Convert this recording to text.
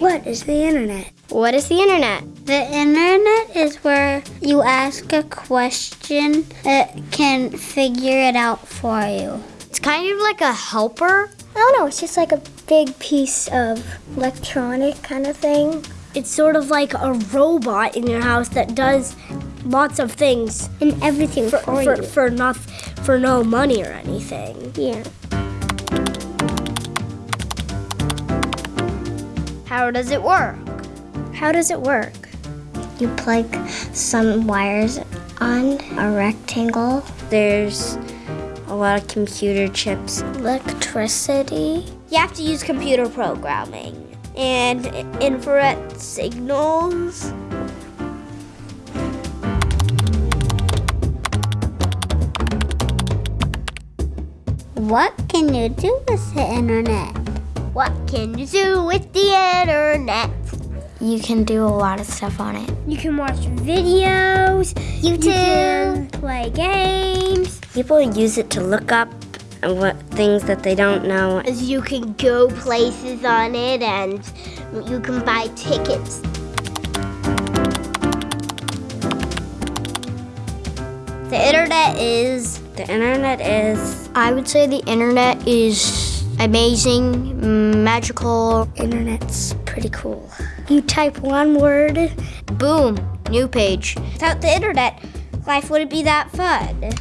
is the internet? What is the internet? The internet is where you ask a question, it can figure it out for you. It's kind of like a helper. I don't know, it's just like a big piece of electronic kind of thing. It's sort of like a robot in your house that does lots of things And everything for, for, for, for, not, for no money or anything. yeah. How does it work? How does it work? You plug some wires on a rectangle. There's a lot of computer chips. Electricity. You have to use computer programming and infrared signals. What can you do with the internet? What can you do with the internet? You can do a lot of stuff on it. You can watch videos, YouTube, you can play games. People use it to look up what things that they don't know. You can go places on it and you can buy tickets. The internet is the internet is I would say the internet is amazing, magical. Internet's pretty cool. You type one word, boom, new page. Without the internet, life wouldn't be that fun.